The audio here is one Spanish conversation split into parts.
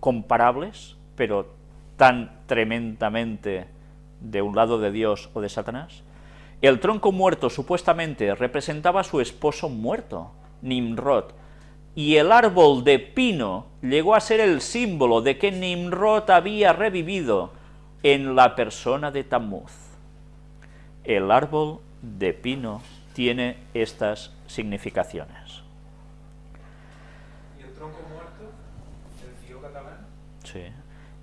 comparables, pero tan tremendamente de un lado de Dios o de Satanás. El tronco muerto supuestamente representaba a su esposo muerto, Nimrod, y el árbol de pino llegó a ser el símbolo de que Nimrod había revivido en la persona de Tammuz. El árbol de pino tiene estas significaciones. ¿Y el tronco muerto? ¿El tío catalán?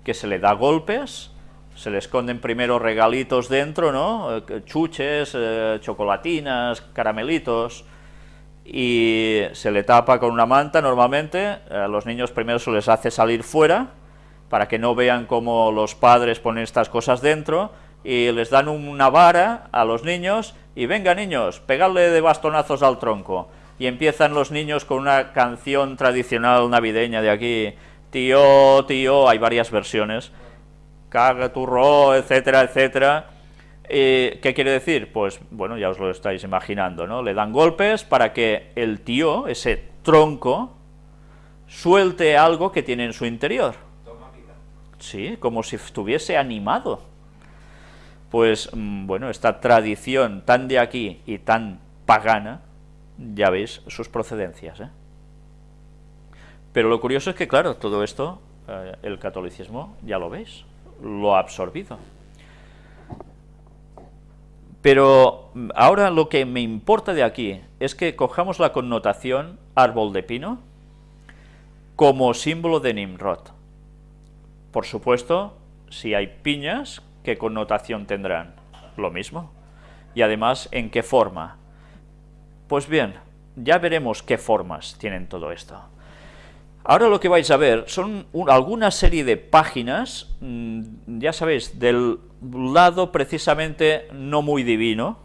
Que se le da golpes, se le esconden primero regalitos dentro, ¿no? Eh, Chuches, eh, chocolatinas, caramelitos, y se le tapa con una manta normalmente, a los niños primero se les hace salir fuera, para que no vean cómo los padres ponen estas cosas dentro, y les dan una vara a los niños, y venga niños, pegadle de bastonazos al tronco, y empiezan los niños con una canción tradicional navideña de aquí, tío, tío, hay varias versiones, caga turro, etcétera, etcétera, eh, ¿Qué quiere decir? Pues, bueno, ya os lo estáis imaginando, ¿no? Le dan golpes para que el tío, ese tronco, suelte algo que tiene en su interior. Sí, como si estuviese animado. Pues, mm, bueno, esta tradición tan de aquí y tan pagana, ya veis sus procedencias, ¿eh? Pero lo curioso es que, claro, todo esto, eh, el catolicismo, ya lo veis, lo ha absorbido. Pero ahora lo que me importa de aquí es que cojamos la connotación árbol de pino como símbolo de Nimrod. Por supuesto, si hay piñas, ¿qué connotación tendrán? Lo mismo. Y además, ¿en qué forma? Pues bien, ya veremos qué formas tienen todo esto. Ahora lo que vais a ver son alguna serie de páginas, mm, ya sabéis, del lado precisamente no muy divino,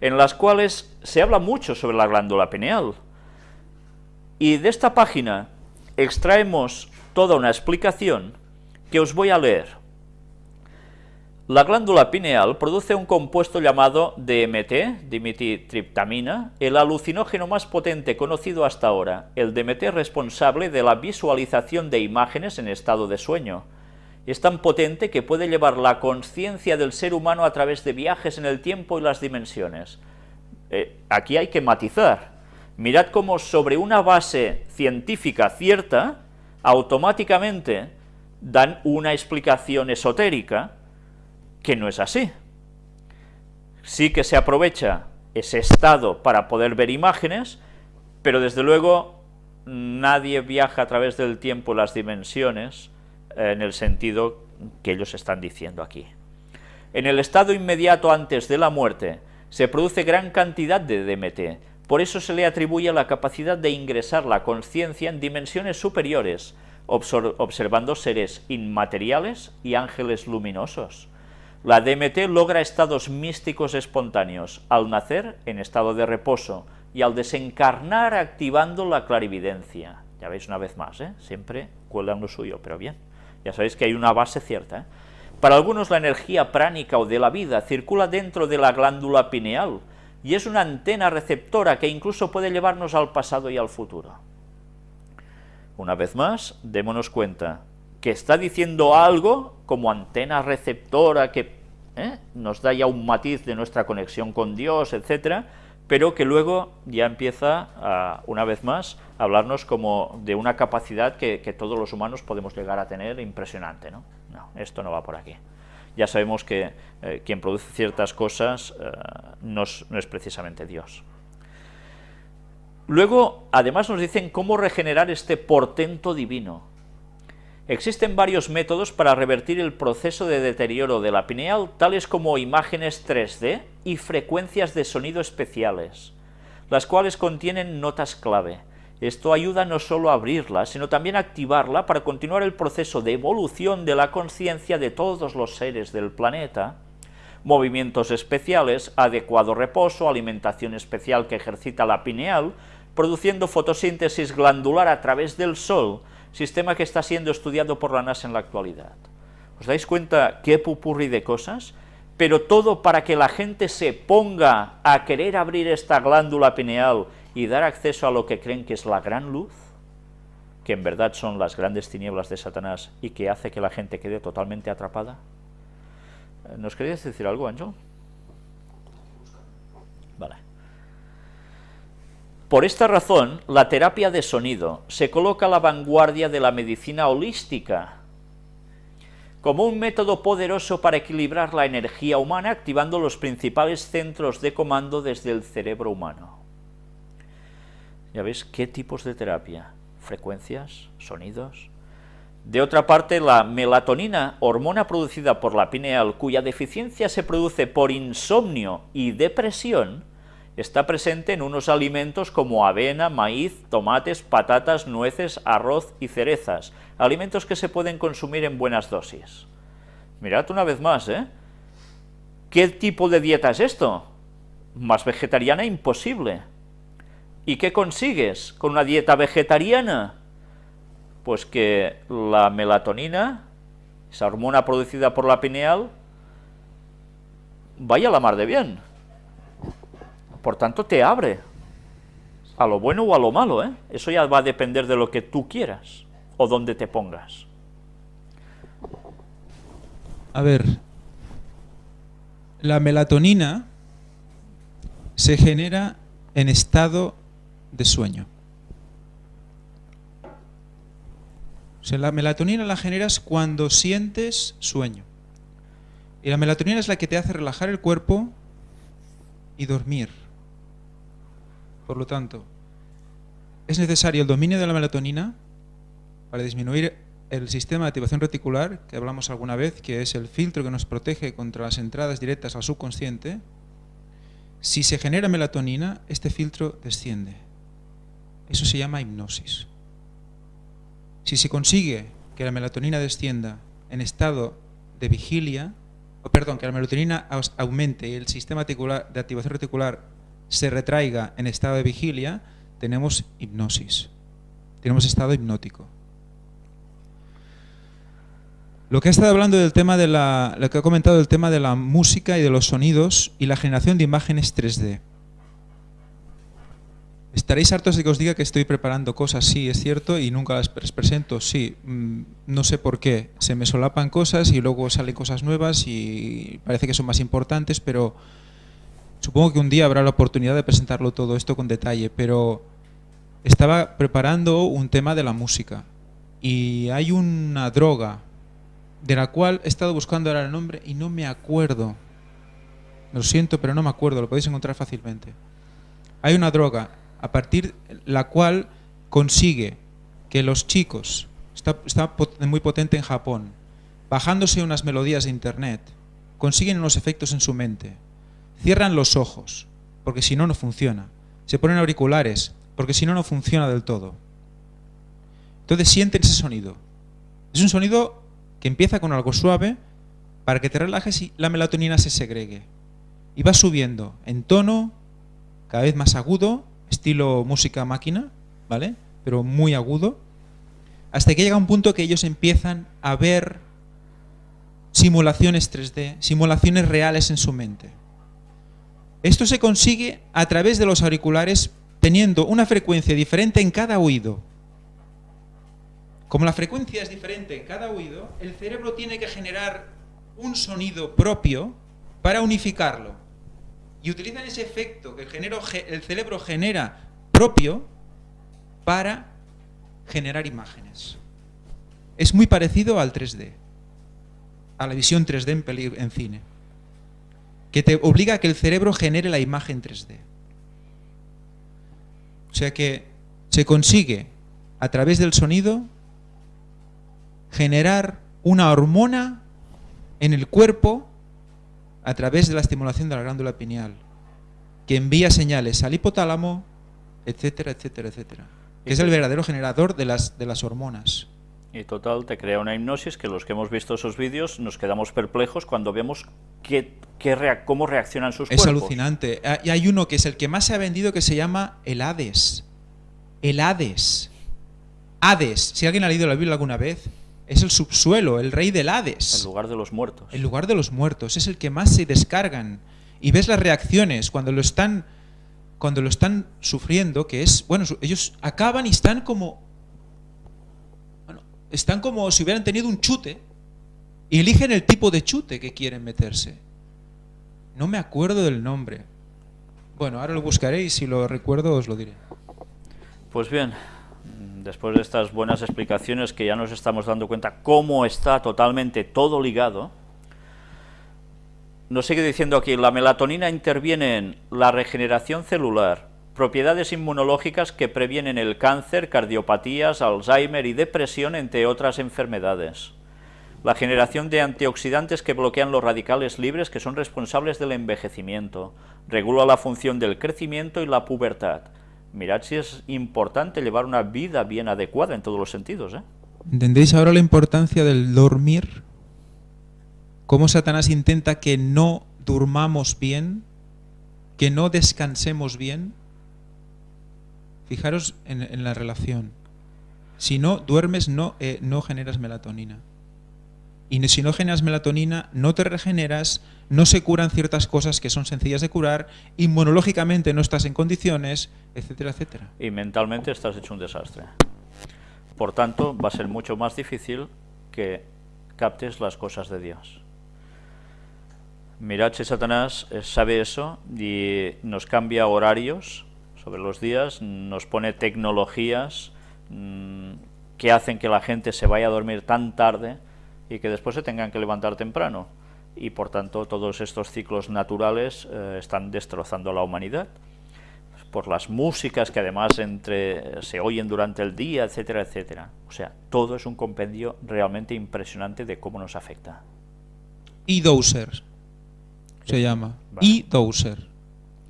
en las cuales se habla mucho sobre la glándula pineal. Y de esta página extraemos toda una explicación que os voy a leer. La glándula pineal produce un compuesto llamado DMT, dimetitriptamina, el alucinógeno más potente conocido hasta ahora, el DMT responsable de la visualización de imágenes en estado de sueño. Es tan potente que puede llevar la conciencia del ser humano a través de viajes en el tiempo y las dimensiones. Eh, aquí hay que matizar. Mirad cómo sobre una base científica cierta, automáticamente dan una explicación esotérica, que no es así. Sí que se aprovecha ese estado para poder ver imágenes, pero desde luego nadie viaja a través del tiempo las dimensiones eh, en el sentido que ellos están diciendo aquí. En el estado inmediato antes de la muerte se produce gran cantidad de DMT, por eso se le atribuye la capacidad de ingresar la conciencia en dimensiones superiores, observando seres inmateriales y ángeles luminosos. La DMT logra estados místicos espontáneos, al nacer en estado de reposo y al desencarnar activando la clarividencia. Ya veis una vez más, ¿eh? siempre cuelgan lo suyo, pero bien, ya sabéis que hay una base cierta. ¿eh? Para algunos la energía pránica o de la vida circula dentro de la glándula pineal y es una antena receptora que incluso puede llevarnos al pasado y al futuro. Una vez más, démonos cuenta, que está diciendo algo como antena receptora que ¿eh? nos da ya un matiz de nuestra conexión con Dios, etcétera, pero que luego ya empieza, una vez más, a hablarnos como de una capacidad que, todos los humanos podemos llegar a tener impresionante. ¿no? esto no va por aquí. Ya sabemos que eh, quien produce ciertas cosas eh, no es precisamente Dios. Luego, además nos dicen cómo regenerar este portento divino, Existen varios métodos para revertir el proceso de deterioro de la pineal, tales como imágenes 3D y frecuencias de sonido especiales, las cuales contienen notas clave. Esto ayuda no solo a abrirla, sino también a activarla para continuar el proceso de evolución de la conciencia de todos los seres del planeta, movimientos especiales, adecuado reposo, alimentación especial que ejercita la pineal, produciendo fotosíntesis glandular a través del sol, sistema que está siendo estudiado por la NASA en la actualidad. ¿Os dais cuenta qué pupurri de cosas? Pero todo para que la gente se ponga a querer abrir esta glándula pineal y dar acceso a lo que creen que es la gran luz. que en verdad son las grandes tinieblas de Satanás y que hace que la gente quede totalmente atrapada? ¿Nos querías decir algo, Ángel? Vale. Por esta razón, la terapia de sonido se coloca a la vanguardia de la medicina holística, como un método poderoso para equilibrar la energía humana activando los principales centros de comando desde el cerebro humano. ¿Ya veis qué tipos de terapia? Frecuencias, sonidos. De otra parte, la melatonina, hormona producida por la pineal, cuya deficiencia se produce por insomnio y depresión, está presente en unos alimentos como avena, maíz, tomates, patatas, nueces, arroz y cerezas, alimentos que se pueden consumir en buenas dosis. Mirad una vez más, ¿eh? ¿Qué tipo de dieta es esto? Más vegetariana imposible. ¿Y qué consigues con una dieta vegetariana? Pues que la melatonina, esa hormona producida por la pineal, vaya a la mar de bien. Por tanto, te abre a lo bueno o a lo malo, ¿eh? Eso ya va a depender de lo que tú quieras o donde te pongas. A ver, la melatonina se genera en estado de sueño. O sea, la melatonina la generas cuando sientes sueño. Y la melatonina es la que te hace relajar el cuerpo y dormir. Por lo tanto, es necesario el dominio de la melatonina para disminuir el sistema de activación reticular, que hablamos alguna vez, que es el filtro que nos protege contra las entradas directas al subconsciente. Si se genera melatonina, este filtro desciende. Eso se llama hipnosis. Si se consigue que la melatonina descienda en estado de vigilia, o perdón, que la melatonina aumente y el sistema de activación reticular se retraiga en estado de vigilia, tenemos hipnosis. Tenemos estado hipnótico. Lo que ha estado hablando del tema de la, lo que ha comentado del tema de la música y de los sonidos y la generación de imágenes 3D. Estaréis hartos de que os diga que estoy preparando cosas, sí, es cierto, y nunca las presento, sí. Mm, no sé por qué. Se me solapan cosas y luego salen cosas nuevas y parece que son más importantes, pero supongo que un día habrá la oportunidad de presentarlo todo esto con detalle, pero estaba preparando un tema de la música y hay una droga de la cual he estado buscando ahora el nombre y no me acuerdo. Lo siento, pero no me acuerdo, lo podéis encontrar fácilmente. Hay una droga a partir la cual consigue que los chicos, está, está muy potente en Japón, bajándose unas melodías de internet, consiguen unos efectos en su mente. Cierran los ojos, porque si no, no funciona. Se ponen auriculares, porque si no, no funciona del todo. Entonces sienten ese sonido. Es un sonido que empieza con algo suave para que te relajes y la melatonina se segregue. Y va subiendo en tono, cada vez más agudo, estilo música máquina, ¿vale? Pero muy agudo, hasta que llega un punto que ellos empiezan a ver simulaciones 3D, simulaciones reales en su mente. Esto se consigue a través de los auriculares teniendo una frecuencia diferente en cada oído. Como la frecuencia es diferente en cada oído, el cerebro tiene que generar un sonido propio para unificarlo. Y utilizan ese efecto que el, cerebro genera propio para generar imágenes. Es muy parecido al 3D, a la visión 3D en, en cine, que te obliga a que el cerebro genere la imagen 3D. O sea que se consigue a través del sonido generar una hormona en el cuerpo a través de la estimulación de la glándula pineal, que envía señales al hipotálamo, etcétera, etcétera, etcétera. Que es el verdadero generador de las, de las hormonas. Y total, te crea una hipnosis que los que hemos visto esos vídeos nos quedamos perplejos cuando vemos qué, cómo reaccionan sus cuerpos. Es alucinante. Ah, y hay uno que es el que más se ha vendido que se llama el Hades. El Hades. Hades. Si alguien ha leído la Biblia alguna vez, es el subsuelo, el rey del Hades. El lugar de los muertos. El lugar de los muertos, es el que más se descargan. Y ves las reacciones cuando lo están cuando lo están sufriendo, que es, bueno, ellos acaban y están como están como si hubieran tenido un chute y eligen el tipo de chute que quieren meterse. No me acuerdo del nombre. Bueno, ahora lo buscaré y si lo recuerdo os lo diré. Pues bien, después de estas buenas explicaciones que ya nos estamos dando cuenta cómo está totalmente todo ligado, nos sigue diciendo aquí, la melatonina interviene en la regeneración celular, propiedades inmunológicas que previenen el cáncer, cardiopatías, Alzheimer y depresión, entre otras enfermedades. La generación de antioxidantes que bloquean los radicales libres que son responsables del envejecimiento. Regula la función del crecimiento y la pubertad. Mirad si es importante llevar una vida bien adecuada en todos los sentidos. ¿eh? ¿Entendéis ahora la importancia del dormir? ¿Cómo Satanás intenta que no durmamos bien? ¿Que no descansemos bien? Fijaros en, la relación. Si no duermes, no, eh, generas melatonina. Y si no generas melatonina, no te regeneras, no se curan ciertas cosas que son sencillas de curar, inmunológicamente no estás en condiciones, etcétera, etcétera. Y mentalmente estás hecho un desastre. Por tanto, va a ser mucho más difícil que captes las cosas de Dios. Mirad si Satanás eh, sabe eso y nos cambia horarios sobre los días, nos pone tecnologías mm, que hacen que la gente se vaya a dormir tan tarde y que después se tengan que levantar temprano. Y por tanto todos estos ciclos naturales eh, están destrozando a la humanidad por las músicas que además entre, se oyen durante el día, etcétera, etcétera. O sea, todo es un compendio realmente impresionante de cómo nos afecta. E-Doser se llama. E-Doser.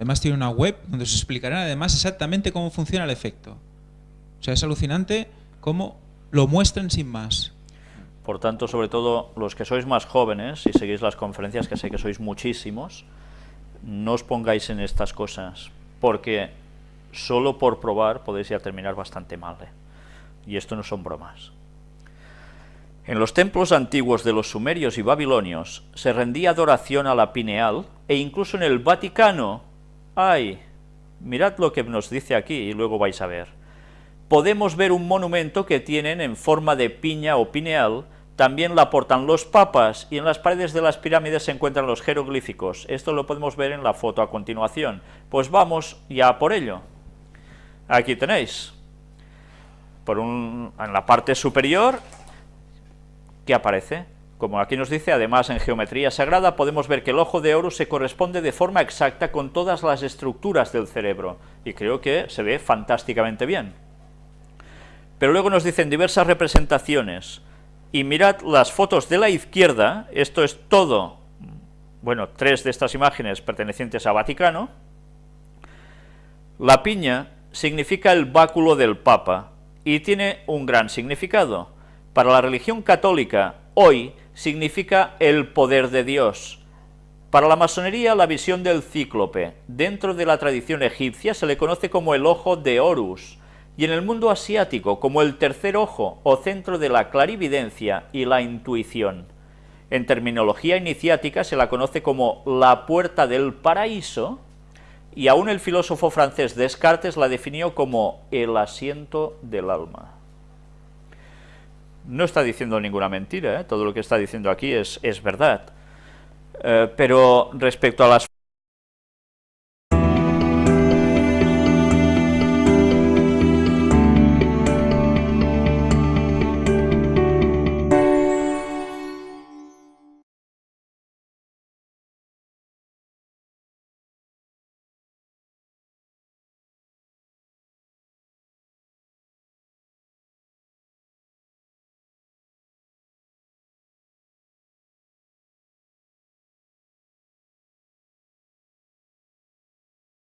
Además tiene una web donde se explicará además exactamente cómo funciona el efecto. O sea, es alucinante cómo lo muestran sin más. Por tanto, sobre todo los que sois más jóvenes y seguís las conferencias, que sé que sois muchísimos, no os pongáis en estas cosas, porque solo por probar podéis ir a terminar bastante mal. ¿eh? Y esto no son bromas. En los templos antiguos de los sumerios y babilonios se rendía adoración a la pineal, e incluso en el Vaticano, ¡ay! Mirad lo que nos dice aquí y luego vais a ver podemos ver un monumento que tienen en forma de piña o pineal, también la portan los papas y en las paredes de las pirámides se encuentran los jeroglíficos. Esto lo podemos ver en la foto a continuación. Pues vamos ya por ello. Aquí tenéis. Por un, en la parte superior, ¿qué aparece? Como aquí nos dice, además en geometría sagrada podemos ver que el ojo de oro se corresponde de forma exacta con todas las estructuras del cerebro. Y creo que se ve fantásticamente bien. Pero luego nos dicen diversas representaciones. Y mirad las fotos de la izquierda, esto es todo, bueno, tres de estas imágenes pertenecientes a Vaticano. La piña significa el báculo del Papa y tiene un gran significado. Para la religión católica, hoy significa el poder de Dios. Para la masonería, la visión del cíclope. Dentro de la tradición egipcia se le conoce como el ojo de Horus, y en el mundo asiático como el tercer ojo o centro de la clarividencia y la intuición. En terminología iniciática se la conoce como la puerta del paraíso y aún el filósofo francés Descartes la definió como el asiento del alma. No está diciendo ninguna mentira, ¿eh? todo lo que está diciendo aquí es, es verdad. Eh, pero respecto a las